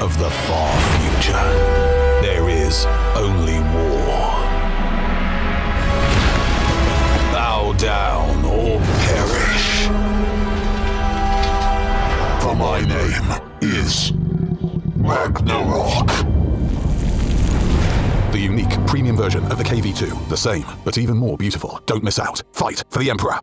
of the far future, there is only war. Bow down or perish. For my name is Ragnarok. The unique premium version of the KV-2. The same, but even more beautiful. Don't miss out. Fight for the Emperor.